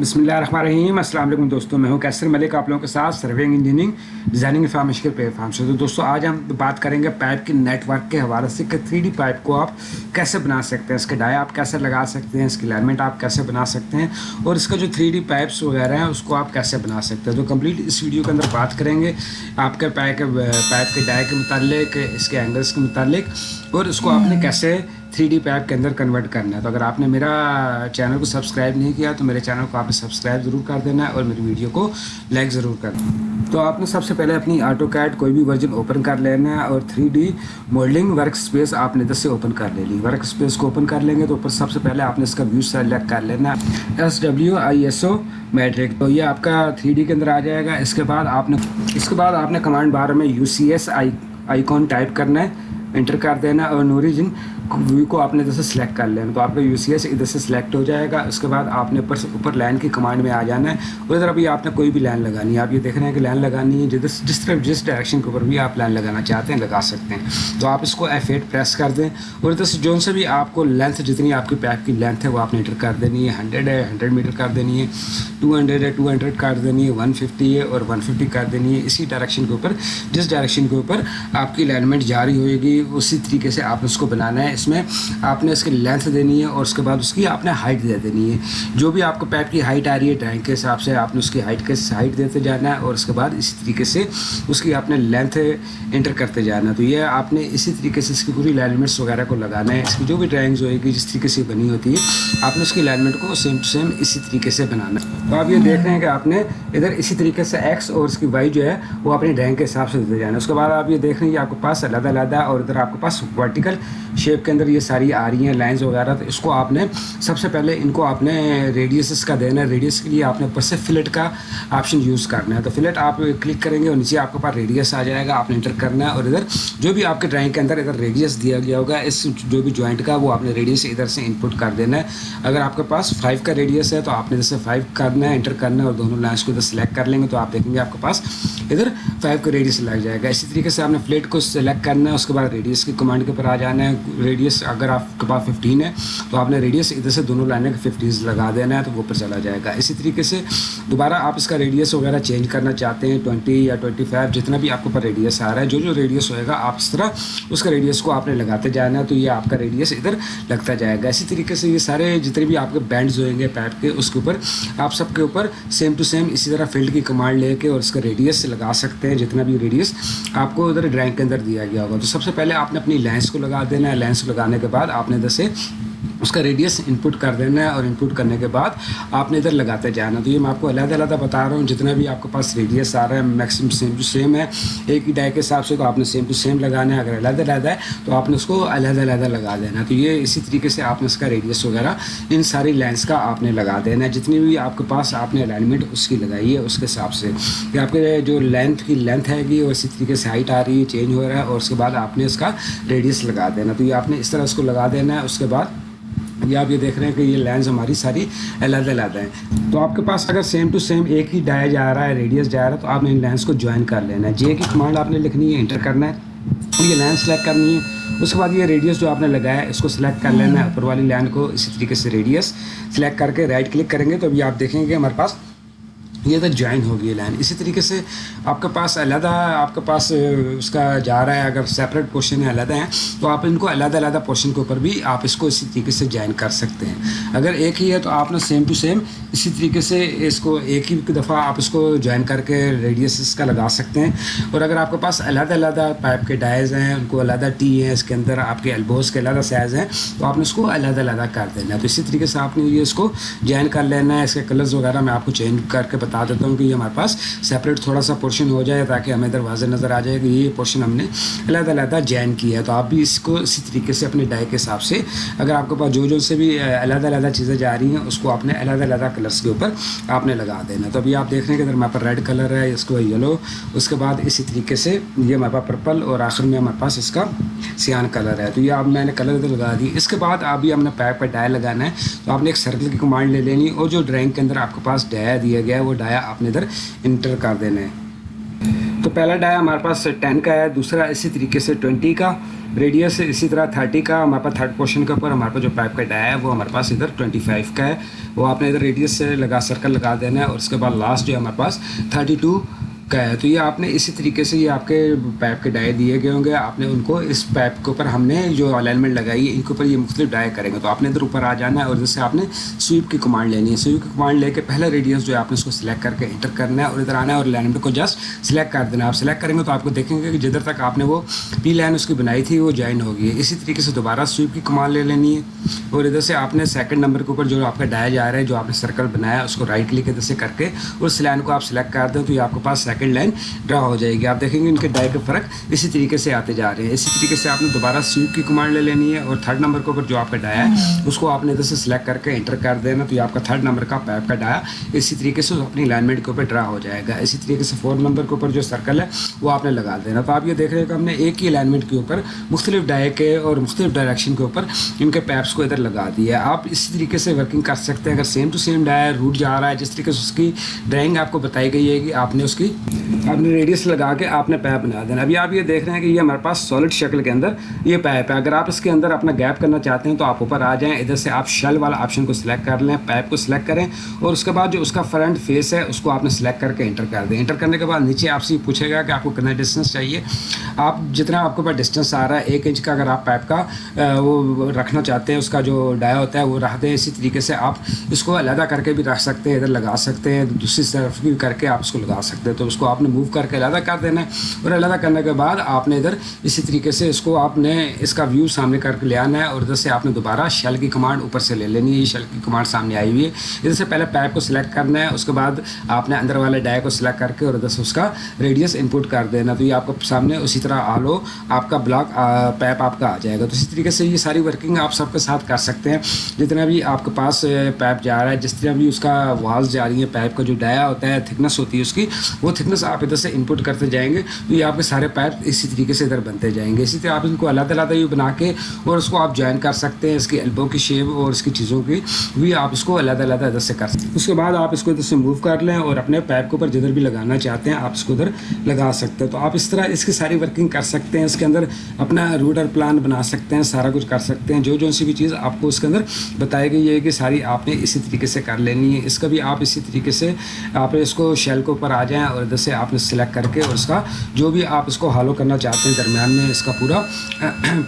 بسم اللہ الرحمن الرحیم السلام علیکم دوستوں میں ہوں کیسر ملک آپ لوگوں کے ساتھ سروینگ انجینئرنگ ڈیزائننگ فارم مشکل پہ فارم سے تو دوستوں آج ہم بات کریں گے پائپ کے نیٹ ورک کے حوالے سے کہ تھری ڈی پائپ کو آپ کیسے بنا سکتے ہیں اس کے ڈائی آپ کیسے لگا سکتے ہیں اس کی لائنمنٹ آپ کیسے بنا سکتے ہیں اور اس کا جو تھری ڈی پائپس وغیرہ ہیں اس کو آپ کیسے بنا سکتے ہیں تو کمپلیٹ اس ویڈیو کے اندر بات کریں گے آپ کے پائپ کے پائپ کے ڈائی کے متعلق اس کے اینگلس کے متعلق اور اس کو آپ نے کیسے تھری ڈی پیپ کے اندر کنورٹ کرنا ہے۔ تو اگر آپ نے میرا چینل کو سبسکرائب نہیں کیا تو میرے چینل کو آپ نے سبسکرائب ضرور کر دینا ہے اور میری ویڈیو کو لائک ضرور کر دینا تو آپ نے سب سے پہلے اپنی آٹو کیٹ کوئی بھی ورژن اوپن کر لینا ہے اور three D moulding work space آپ نے ادھر سے اوپن کر لے لی ورک اسپیس کو اوپن کر لیں گے تو اوپر سب سے پہلے آپ نے اس کا ویو سلیکٹ کر لینا ہے۔ S W I S O matric تو یہ آپ کا تھری ڈی کے اندر آ جائے گا۔ اس کے بعد آپ نے اس کے بعد آپ نے کمانڈ بار میں U C S I icon type کرنا ہے۔ انٹر کر دینا اور نوریجن ویو کو آپ نے ادھر سے سلیکٹ کر لینا تو آپ کا یو سی ایس ادھر سے سلیکٹ ہو جائے گا، اس کے بعد آپ نے اوپر سے اوپر لائن کی کمانڈ میں آ جانا ہے۔ اور ادھر ابھی آپ نے کوئی بھی لائن لگانی ہے، آپ یہ دیکھ رہے ہیں کہ لائن لگانی ہے جس جس طرف جس ڈائریکشن کے اوپر بھی آپ لائن لگانا چاہتے ہیں، لگا سکتے ہیں۔ تو آپ اس کو ایف ایٹ پریس کر دیں۔ اور ادھر سے جو سے بھی آپ کو لینتھ جتنی آپ کی پیپ کی لینتھ ہے، وہ آپ نے انٹر کر دینی ہے۔ ہنڈریڈ ہے ہنڈریڈ میٹر کر دینی ہے۔ ٹو ہنڈریڈ ہے ٹو ہنڈریڈ کر دینی ہے۔ ون ففٹی ہے اور ون ففٹی کر دینی ہے۔ اسی ڈائریکشن کے اوپر جس ڈائریکشن کے اوپر آپ کی لائنمنٹ جاری ہوئے گی اسی طریقے سے آپ اس کو بنانا ہے۔ اس میں آپ نے اس کی لینتھ دینی ہے اور اس کے بعد اس کی آپ نے ہائٹ دے دینی ہے۔ جو بھی آپ کو پیپ کی ہائٹ آ رہی ہے ٹینک کے حساب سے آپ نے اس کی ہائٹ کے ہائٹ دیتے جانا ہے اور اس کے بعد اسی طریقے سے اس کی آپ نے لینتھ انٹر کرتے جانا ہے۔ تو یہ آپ نے اسی طریقے سے اس کی پوری لائنمنٹس وغیرہ کو لگانا ہے۔ اس کی جو بھی ڈرائنگز ہوئے گی، جس طریقے سے بنی ہوتی ہے، آپ نے اس کی لائنمنٹ کو سیم ٹو سیم اسی طریقے سے بنانا ہے۔ تو آپ یہ دیکھ رہے ہیں کہ آپ نے ادھر اسی طریقے سے ایکس اور اس کی وائی جو ہے، وہ اپنی ڈرائنگ کے حساب سے دیتے جانا ہے۔ اس کے بعد آپ یہ دیکھ رہے ہیں کہ آپ کے پاس علیحدہ علیحدہ اور ادھر آپ کے پاس ورٹیکل شیپ کے اندر یہ ساری آ رہی ہیں لائنز وغیرہ، تو اس کو آپ نے سب سے پہلے ان کو آپ نے ریڈیسز کا دینا ہے۔ ریڈیس کے لیے آپ نے اوپر سے فلٹ کا آپشن یوز کرنا ہے۔ تو فلٹ آپ کلک کریں گے اور نیچے آپ کے پاس ریڈیس آ جائے گا۔ آپ نے انٹر کرنا ہے اور ادھر جو بھی آپ کے ڈرائنگ کے اندر ادھر ریڈیس دیا گیا ہوگا، اس جو بھی جوائنٹ کا، وہ آپ نے ریڈیس ادھر سے انپٹ کر دینا ہے۔ اگر آپ کے پاس فائیو کا ریڈیس ہے، تو آپ نے ادھر سے فائیو کرنا ہے انٹر کرنا ہے اور دونوں لائنس کو ادھر سلیکٹ کر لیں گے، تو آپ دیکھیں گے آپ کے پاس ادھر فائیو کا ریڈیس لگ جائے گا۔ اسی طریقے سے آپ نے فلیٹ کو سلیکٹ کرنا ہے، اس کے بعد ریڈیس کی کمانڈ کے اوپر آ جانا ہے۔ ریڈیس اگر آپ کے پاس ففٹین ہے، تو آپ نے ریڈیس ادھر سے دونوں لائنیں ففٹیز لگا دینا ہے، تو وہ اوپر چلا جائے گا۔ اسی طریقے سے دوبارہ آپ اس کا ریڈیس وغیرہ چینج کرنا چاہتے ہیں ٹوئنٹی یا ٹوئنٹی فائیو جتنا بھی آپ کے اوپر ریڈیس آ رہا ہے۔ جو جو ریڈیس ہوئے گا، آپ اس طرح اس کا ریڈیس کو آپ نے لگاتے جانا ہے، تو یہ آپ کا ریڈیس ادھر لگتا جائے گا۔ اسی طریقے سے یہ سارے جتنے بھی آپ کے بینڈز ہوئیں گے پیپ کے، اس کے اوپر آپ سب کے اوپر سیم ٹو سیم اسی طرح فیلڈ کی کمانڈ لے کے اور اس کا ریڈیس لگا لگا سکتے ہیں جتنا بھی ریڈیس آپ کو ادھر ڈرائنگ کے اندر دیا گیا ہوگا۔ تو سب سے پہلے آپ نے اپنی لینس کو لگا دینا ہے۔ لینس لگانے کے بعد آپ نے ادھر سے اس کا ریڈیس انپٹ کر دینا ہے اور انپٹ کرنے کے بعد آپ نے ادھر لگاتے جانا۔ تو یہ میں آپ کو علیحدہ علیحدہ بتا رہا ہوں، جتنا بھی آپ کے پاس ریڈیس آ رہا ہے میکسیمم سیم ٹو سیم ہے۔ ایک ہی ڈائی کے حساب سے تو آپ نے سیم ٹو سیم لگانا ہے۔ اگر علیحدہ علیحدہ ہے تو آپ نے اس کو علیحدہ علیحدہ لگا دینا۔ تو یہ اسی طریقے سے آپ نے اس کا ریڈیس وغیرہ، ان ساری لینس کا آپ نے لگا دینا۔ ہے جتنی بھی آپ کے پاس آپ نے الائنمنٹ اس کی لگائی ہے اس کے حساب سے۔ کہ آپ کے جو لینتھ کی لینتھ ہے گی، وہ اسی طریقے سے ہائٹ آ رہی ہے چینج ہو رہا ہے اور اس کے بعد آپ نے اس کا ریڈیس لگا دینا۔ تو یہ آپ نے اس طرح اس کو لگا دینا ہے۔ اس کے بعد یہ آپ یہ دیکھ رہے ہیں کہ یہ لینس ہماری ساری علیحدہ علیحدہ ہیں۔ تو آپ کے پاس اگر سیم ٹو سیم ایک ہی ڈایا جا رہا ہے ریڈیس جا رہا ہے، تو آپ نے ان لینس کو جوائن کر لینا ہے۔ جے کی کمانڈ آپ نے لکھنی ہے انٹر کرنا ہے۔ یہ لینس سلیکٹ کرنی ہے۔ اس کے بعد یہ ریڈیس جو آپ نے لگایا ہے، اس کو سلیکٹ کر لینا ہے۔ اوپر والی لین کو اسی طریقے سے ریڈیس سلیکٹ کر کے رائٹ کلک کریں گے۔ تو ابھی آپ دیکھیں گے ہمارے پاس یہ تو جوائن ہوگی یہ لائن اسی طریقے سے آپ کے پاس علیحدہ آپ کے پاس اس کا جا رہا ہے، اگر سیپریٹ پورشن ہے علیحدہ ہیں، تو آپ ان کو علیحدہ علیحدہ پورشن کے اوپر بھی آپ اس کو اسی طریقے سے جوائن کر سکتے ہیں۔ اگر ایک ہی ہے تو آپ نے سیم ٹو سیم اسی طریقے سے اس کو ایک ہی دفعہ آپ اس کو جوائن کر کے ریڈیس اس کا لگا سکتے ہیں۔ اور اگر آپ کے پاس علیحدہ علیحدہ پائپ کے ڈائز ہیں، ان کو علیحدہ ٹی ہیں، اس کے اندر آپ کے البوز کے علیحدہ سائز ہیں، تو آپ نے اس کو علیحدہ علیحدہ کر دینا ہے۔ تو اسی طریقے سے آپ نے یہ اس کو جوائن کر لینا ہے۔ اس کے کلرز وغیرہ میں آپ کو چینج کر کے بتا بتا دیتا ہوں کہ یہ ہمارے پاس سیپریٹ تھوڑا سا پورشن ہو جائے تاکہ ہمیں دروازے نظر آ جائے کہ یہ پورشن ہم نے علیحدہ علیحدہ جین کیا ہے۔ تو آپ بھی اس کو اسی طریقے سے اپنے ڈائی کے حساب سے اگر آپ کے پاس جو جو سے بھی علیحدہ علیحدہ چیزیں جا رہی ہیں، اس کو آپ نے علیحدہ علیحدہ کلرس کے اوپر آپ نے لگا دینا تو ابھی آپ دیکھ رہے ہیں کہ اگر ہمارے پاس ریڈ کلر ہے، اس کو یلو اس کے بعد اسی طریقے سے یہ ہمارے پاس پرپل اور آخر میں ہمارے پاس اس کا سیان کلر ہے۔ تو یہ آپ میں نے کلر ادھر لگا دی۔ اس کے بعد آپ ہم نے پیپ پر ڈایا لگانا ہے۔ تو آپ نے ایک سرکل کی کمانڈ لے لینی اور جو ڈرائنگ کے اندر آپ کے پاس ڈایا دیا گیا ہے، وہ ڈایا آپ نے ادھر انٹر کر دینا ہے تو پہلا ڈایا ہمارے پاس ٹین کا ہے، دوسرا اسی طریقے سے ٹوینٹی کا، ریڈیس اسی طرح تھرٹی کا، ہمارے پاس تھرڈ پورشن کے اوپر ہمارے پاس جو پائپ کا ڈایا ہے، وہ ہمارے پاس ادھر ٹوئنٹی فائیو کا ہے۔ وہ آپ نے ادھر ریڈیس سے لگا، سرکل لگا دینا ہے اور اس کے بعد لاسٹ جو ہے ہمارے پاس تھرٹی ٹو۔ کا ہے۔ تو یہ آپ نے اسی طریقے سے یہ آپ کے پائپ کے ڈائے دیے گئے ہوں گے۔ آپ نے ان کو اس پائپ کے اوپر ہم نے جو الائنمنٹ لگائی ہے، ان کے اوپر یہ مختلف ڈائے کریں گے۔ تو آپ نے ادھر اوپر آ جانا ہے اور جیسے آپ نے سویپ کی کمانڈ لینی ہے۔ سویپ کی کمانڈ لے کے پہلا ریڈیس جو ہے، آپ نے اس کو سلیکٹ کر کے انٹر کرنا ہے اور ادھر آنا ہے اور الائنمنٹ کو جسٹ سلیکٹ کر دینا ہے۔ آپ سلیکٹ کریں گے تو آپ کو دیکھیں گے کہ جدھر تک آپ نے وہ پی لائن اس کی بنائی تھی، وہ جوائن ہوگی ہے۔ اسی طریقے سے دوبارہ سویپ کی کمانڈ لے لینی ہے اور ادھر سے آپ نے سیکنڈ نمبر کے اوپر جو آپ کا ڈایا جا رہا ہے، جو آپ نے سرکل بنایا اس کو رائٹ کلک ادھر سے کر کے اس لائن کو آپ سلیکٹ کر دیں تو یہ آپ کے پاس سیکنڈ لائن ڈرا ہو جائے گی آپ دیکھیں گے ان کے ڈائی کے فرق اسی طریقے سے آتے جا رہے ہیں اسی طریقے سے آپ نے دوبارہ سویپ کی کمانڈ لے لینی ہے اور تھرڈ نمبر کے اوپر جو آپ کا ڈایا ہے اس کو آپ نے ادھر سے سلیکٹ کر کے انٹر کر دینا تو یہ آپ کا تھرڈ نمبر کا پیپ کا ڈایا اسی طریقے سے اپنی الائنمنٹ کے اوپر ڈرا ہو جائے گا اسی طریقے سے فورتھ نمبر کے اوپر جو سرکل ہے وہ آپ نے لگا دینا تو آپ یہ دیکھ رہے ہیں کہ ہم نے ایک ہی الائنمنٹ کے اوپر مختلف ڈائے کے اور مختلف ڈائریکشن کے اوپر ان کے پیپس کو ادھر لگا دیا ہے آپ اسی طریقے سے ورکنگ کر سکتے ہیں اگر سیم ٹو سیم ڈایا روٹ جا رہا ہے جس طریقے سے اس کی ڈرائنگ آپ کو بتائی گئی ہے کہ آپ نے اس کی آپ نے ریڈیس لگا کے آپ نے پیپ بنا دینا۔ ابھی آپ یہ دیکھ رہے ہیں کہ یہ ہمارے پاس سالڈ شکل کے اندر یہ پیپ ہے۔ اگر آپ اس کے اندر اپنا گیپ کرنا چاہتے ہیں تو آپ اوپر آ جائیں۔ ادھر سے آپ شیل والا آپشن کو سلیکٹ کر لیں پیپ کو سلیکٹ کریں۔ اور اس کے بعد جو اس کا فرنٹ فیس ہے، اس کو آپ نے سلیکٹ کر کے انٹر کر دیں۔ انٹر کرنے کے بعد نیچے آپ سے پوچھے گا کہ آپ کو کتنا ڈسٹینس چاہیے۔ آپ جتنا آپ کے پاس ڈسٹینس آ رہا ہے، ایک انچ کا اگر آپ پیپ کا وہ رکھنا چاہتے ہیں، اس کا جو ڈایا ہوتا ہے، وہ رکھ دیں۔ اسی طریقے سے آپ اس کو علیحدہ کر کے بھی رکھ سکتے ہیں، ادھر لگا سکتے ہیں۔ دوسری طرف بھی کر کے آپ اس کو لگا سکتے ہیں۔ تو اس کو آپ نے موو کر کے علیحدہ کر دینا ہے اور علیحدہ کرنے کے بعد آپ نے ادھر اسی طریقے سے اس کو آپ نے اس کا ویو سامنے کر کے لے آنا ہے اور ادھر سے آپ نے دوبارہ شیل کی کمانڈ اوپر سے لے لینی ہے۔ یہ شیل کی کمانڈ سامنے آئی ہوئی ہے۔ ادھر سے پہلے پیپ کو سلیکٹ کرنا ہے، اس کے بعد آپ نے اندر والے ڈائی کو سلیکٹ کر کے اور ادھر سے اس کا ریڈیس انپوٹ کر دینا تو یہ آپ کو سامنے اسی طرح آلو آپ کا بلاک پیپ آپ کا آ جائے گا۔ تو اسی طریقے سے یہ ساری ورکنگ آپ سب کے ساتھ کر سکتے ہیں۔ جتنا بھی آپ کے پاس پیپ جا رہا ہے، جس طرح بھی اس کا والس جا رہی ہے پیپ کا جو ڈایا ہوتا ہے تھکنس ہوتی ہے اس کی، وہ تھکنس آپ ادھر سے انپوٹ کرتے جائیں گے تو یہ آپ کے سارے پائپ اسی طریقے سے ادھر بنتے جائیں گے۔ اسی طرح آپ ان کو علیحدہ علیحدہ یوں بنا کے اور اس کو آپ جوائن کر سکتے ہیں، اس کی ایلبو کی شیپ اور اس کی چیزوں کی بھی آپ اس کو علیحدہ علیحدہ ادھر سے کر سکتے ہیں۔ اس کے بعد آپ اس کو ادھر سے موو کر لیں اور اپنے پیپ کے اوپر جدھر بھی لگانا چاہتے ہیں آپ اس کو ادھر لگا سکتے ہیں۔ تو آپ اس طرح اس کی ساری ورکنگ کر سکتے ہیں، اس کے اندر اپنا روڈر پلان بنا سکتے ہیں، سارا کچھ کر سکتے ہیں۔ جو جو سی بھی چیز آپ کو اس کے اندر بتائی گئی ہے کہ ساری آپ نے اسی طریقے سے کر لینی ہے۔ اس کا بھی آپ اسی طریقے سے آپ اس کو شیل کے اوپر آ جائیں اور ادھر سے آپ نے سلیکٹ کر کے اور اس کا جو بھی آپ اس کو ہالو کرنا چاہتے ہیں درمیان میں اس کا پورا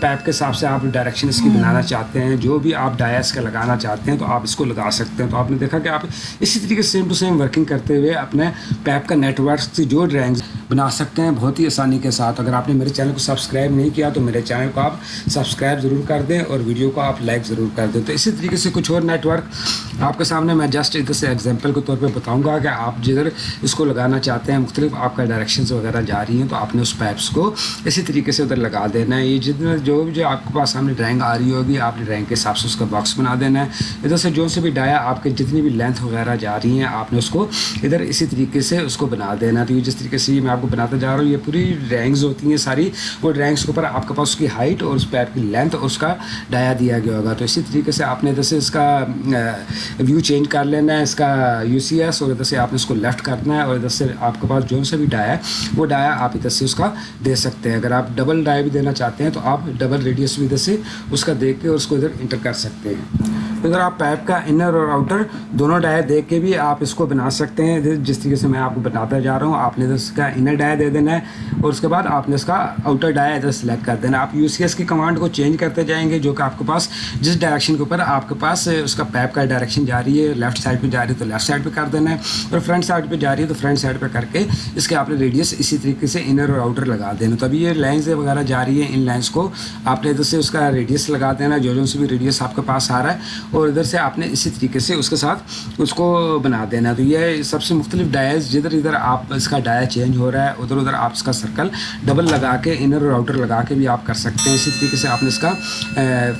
پیپ کے حساب سے آپ ڈائریکشن اس کی بنانا چاہتے ہیں۔ جو بھی آپ ڈایا اس کا لگانا چاہتے ہیں تو آپ اس کو لگا سکتے ہیں۔ تو آپ نے دیکھا کہ آپ اسی طریقے سے سیم ٹو سیم ورکنگ کرتے ہوئے اپنے پیپ کا نیٹ ورک سے جو ڈرائنگ بنا سکتے ہیں بہت ہی آسانی کے ساتھ۔ اگر آپ نے میرے چینل کو سبسکرائب نہیں کیا تو میرے چینل کو آپ سبسکرائب ضرور کر دیں اور ویڈیو کو آپ لائک ضرور کر دیں۔ تو اسی طریقے سے کچھ اور نیٹ ورک آپ کے سامنے میں جسٹ ادھر سے ایگزامپل کے طور پہ بتاؤں گا کہ آپ جدھر اس کو لگانا چاہتے ہیں مختلف، آپ کا ڈائریکشنز وغیرہ جا رہی ہیں تو آپ نے اس پیپس کو اسی طریقے سے ادھر لگا دینا ہے۔ یہ جتنا جو بھی جو آپ کے پاس سامنے ڈرائنگ آ رہی ہوگی، آپ نے ڈرائنگ کے حساب سے اس کا باکس بنا دینا ہے۔ ادھر سے جو سے بھی ڈایا آپ کے جتنی بھی لینتھ وغیرہ جا رہی ہیں، آپ نے اس کو ادھر اسی طریقے سے اس کو بنا دینا تو یہ جس طریقے سے میں آپ کو بناتا جا رہا ہوں، یہ پوری ڈرائنگز ہوتی ہیں ساری۔ وہ ڈرائنگس کے اوپر آپ کے پاس اس کی ہائٹ اور اس پیپ کی لینتھ اور اس کا ڈایا دیا گیا ہوگا۔ تو اسی طریقے سے آپ نے ادھر سے اس کا ویو چینج کر لینا ہے، اس کا یو سی ایس اور ادھر سے آپ نے اس کو لیفٹ کرنا ہے اور ادھر سے آپ کے پاس جو سا بھی ڈایا ہے، وہ ڈایا آپ ادھر سے اس کا دے سکتے ہیں۔ اگر آپ ڈبل ڈایا بھی دینا چاہتے ہیں تو آپ ڈبل ریڈیس بھی ادھر سے اس کا دیکھ کے اس کو ادھر انٹر کر سکتے ہیں۔ ادھر آپ پیپ کا انر اور آؤٹر دونوں ڈایا دیکھ کے بھی آپ اس کو بنا سکتے ہیں، جس طریقے سے میں آپ کو بتاتا جا رہا ہوں، آپ نے اس کا انر ڈایا دے دینا ہے اور اس کے بعد آپ نے اس کا آؤٹر ڈایا ادھر سلیکٹ کر دینا آپ یو سی ایس کی کمانڈ کو چینج کرتے جائیں گے، جو کہ آپ کے پاس جس ڈائریکشن کے اوپر آپ کے پاس اس کا پیپ کا ڈائریکشن جا رہی ہے، لیفٹ سائڈ پہ جا رہی ہے تو لیفٹ سائڈ پہ کر دینا ہے اور فرنٹ سائڈ پہ جا رہی ہے تو فرنٹ سائڈ پہ کر کے اس کے آپ نے ریڈیس اسی طریقے سے انر اور آؤٹر لگا دینا۔ تو ابھی یہ لائنز وغیرہ جا رہی ہیں، ان لائنس کو آپ نے ادھر سے اس کا ریڈیس لگا دینا، جو جو سے بھی ریڈیس آپ کے پاس آ رہا ہے اور ادھر سے آپ نے اسی طریقے سے اس کے ساتھ اس کو بنا دینا تو یہ سب سے مختلف ڈائز جدھر ادھر آپ اس کا ڈایا چینج ہو رہا ہے ادھر ادھر آپ اس کا سرکل ڈبل لگا کے انر اور آؤٹر لگا کے بھی آپ کر سکتے ہیں۔ اسی طریقے سے آپ نے اس کا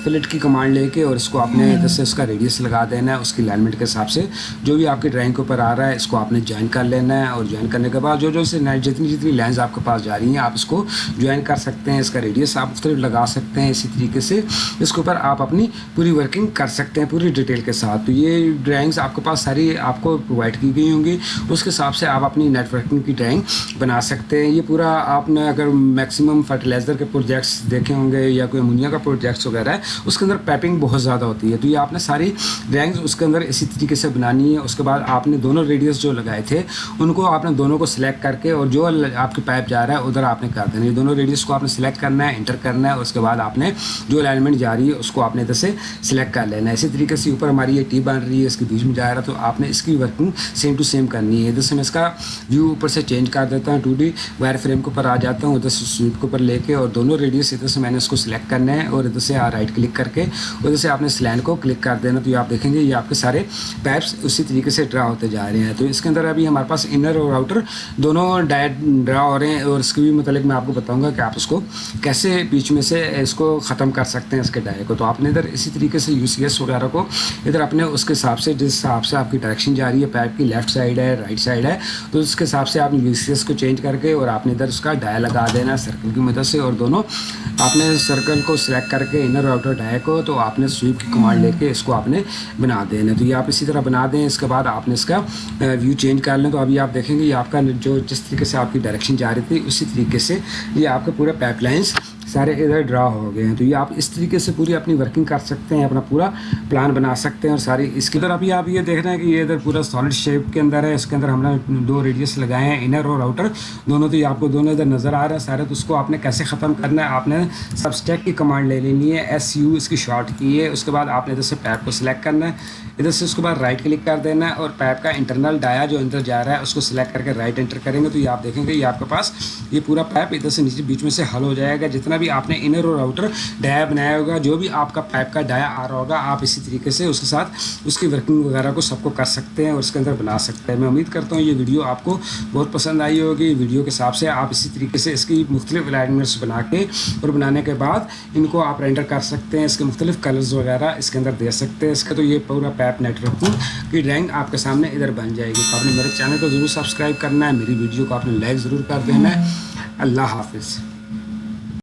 فلٹ کی کمانڈ لے کے اور اس کو آپ نے ادھر سے اس کا ریڈیس لگا دینا ہے اس کی لائنمنٹ کے حساب سے جو بھی آپ کی ڈرائنگ کے اوپر آ رہا ہے اس کو آپ نے جوائن کر لینا ہے۔ اور جوائن کرنے کے بعد جو جو سے جتنی جتنی لائنز آپ کے پاس جا رہی ہیں آپ اس کو جوائن کر سکتے ہیں۔ اس کا ریڈیس آپ مختلف لگا سکتے ہیں۔ اسی طریقے سے اس کے اوپر آپ اپنی پوری ورکنگ کر سکتے ہیں۔ ہیں پوری ڈیٹیل کے ساتھ۔ تو یہ ڈرائنگس آپ کے پاس ساری آپ کو پرووائڈ کی گئی ہوں گی۔ اس کے حساب سے آپ اپنی نیٹ ورکنگ کی ڈرائنگ بنا سکتے ہیں۔ یہ پورا آپ نے اگر میکسیمم فرٹیلائزر کے پروجیکٹس دیکھے ہوں گے یا کوئی امونیا کا پروجیکٹس وغیرہ ہے، اس کے اندر پیپنگ بہت زیادہ ہوتی ہے۔ تو یہ آپ نے ساری ڈرائنگس اس کے اندر اسی طریقے سے بنانی ہے۔ اس کے بعد آپ نے دونوں ریڈیوس جو لگائے تھے، ان کو آپ نے دونوں کو سلیکٹ کر کے اور جو آپ کے پائپ جا رہا ہے، ادھر آپ نے کر دینا یہ دونوں ریڈیوس کو آپ نے سلیکٹ کرنا ہے انٹر کرنا ہے۔ اس کے بعد آپ نے جو الائنمنٹ جا رہی ہے، اس کو آپ نے ادھر سے سلیکٹ کر لینا ہے۔ اسی طریقے سے اوپر ہماری یہ ٹی بن رہی ہے، اس کے بیچ میں جا رہا ہے، تو آپ نے اس کی ورکنگ سیم ٹو سیم کرنی ہے۔ ادھر سے میں اس کا ویو اوپر سے چینج کر دیتا ہوں۔ ٹو ڈی وائر فریم کے اوپر آ جاتا ہوں، ادھر سے سویپ کے اوپر لے کے اور دونوں ریڈیوس ادھر سے میں نے اس کو سلیکٹ کرنا ہے اور ادھر سے رائٹ کلک کر کے ادھر سے آپ نے سلین کو کلک کر دینا۔ تو یہ آپ دیکھیں گے، یہ آپ کے سارے پیپس اسی طریقے سے ڈرا ہوتے جا رہے ہیں۔ تو اس کے اندر ابھی ہمارے پاس انر اور آؤٹر دونوں ڈائٹ ڈرا ہو رہے ہیں اور اس کے بھی متعلق میں آپ کو بتاؤں گا کہ آپ اس کو کیسے بیچ میں سے اس کو ختم کر سکتے ہیں، اس کے ڈائے کو۔ تو آپ نے ادھر اسی طریقے سے یو سی ایس وغیرہ کو۔ ادھر اپنے اس کے حساب سے جس حساب سے آپ کی ڈائریکشن جا رہی ہے، پیپ کی لیفٹ سائڈ ہے رائٹ سائڈ ہے، تو اس کے حساب سے آپ نے یو سی ایس کو چینج کر کے اور آپ نے ادھر اس کا ڈایا لگا دینا سرکل کی مدد سے۔ اور دونوں، آپ نے سرکل کو سلیکٹ کر کے انر آؤٹر ڈائے کو تو آپ نے سویپ کی کمانڈ لے کے اس کو آپ نے بنا دینا۔ تو یہ آپ اسی طرح بنا دیں، اس کے بعد آپ نے اس کا ویو چینج کر لیں۔ تو ابھی آپ دیکھیں گے، یہ آپ کا جو جس طریقے سے آپ کی ڈائریکشن جا رہی تھی، اسی طریقے سے یہ آپ کے پورے پائپ لائنس سارے ادھر ڈرا ہو گئے ہیں۔ تو یہ آپ اس طریقے سے پوری اپنی ورکنگ کر سکتے ہیں، اپنا پورا پلان بنا سکتے ہیں اور ساری اس کے ادھر ابھی آپ یہ دیکھ رہے ہیں کہ یہ ادھر پورا سالڈ شیپ کے اندر ہے، اس کے اندر ہم نے دو ریڈیس لگائے ہیں انر اور آؤٹر دونوں تو یہ آپ کو دونوں ادھر نظر آ رہا ہے سارے تو اس کو آپ نے کیسے ختم کرنا ہے؟ آپ نے سب اسٹیک کی کمانڈ لے لینی ہے ایس یو اس کی شارٹ کی ہے، اس کے بعد آپ نے ادھر سے پیپ کو سلیکٹ کرنا ہے۔ ادھر سے اس کے بعد رائٹ کلک کر دینا ہے اور پیپ کا انٹرنل ڈایا جو اندر جا رہا ہے، اس کو سلیکٹ کر کے رائٹ انٹر کریں گے۔ تو یہ آپ دیکھیں گے، یہ آپ کے پاس یہ پورا پیپ ادھر سے نیچے بیچ میں سے حل ہو جائے گا۔ جتنا جتنا بھی آپ نے انر اور آؤٹر ڈایا بنایا ہوگا، جو بھی آپ کا پائپ کا ڈایا آ رہا ہوگا، آپ اسی طریقے سے اس کے ساتھ اس کی ورکنگ وغیرہ کو سب کو کر سکتے ہیں اور اس کے اندر بنا سکتے ہیں۔ میں امید کرتا ہوں یہ ویڈیو آپ کو بہت پسند آئی ہوگی۔ ویڈیو کے حساب سے آپ اسی طریقے سے اس کی مختلف الائنمنٹس بنا کے اور بنانے کے بعد ان کو آپ رینڈر کر سکتے ہیں، اس کے مختلف کلرز وغیرہ اس کے اندر دے سکتے ہیں۔ اس کا تو یہ پورا پیپ نیٹ ورکنگ کی ڈرائنگ آپ کے سامنے ادھر بن جائے گی۔ تو آپ نے میرے چینل کو ضرور سبسکرائب کرنا ہے۔ میری ویڈیو کو آپ نے لائک ضرور کر دینا ہے۔ اللہ حافظ۔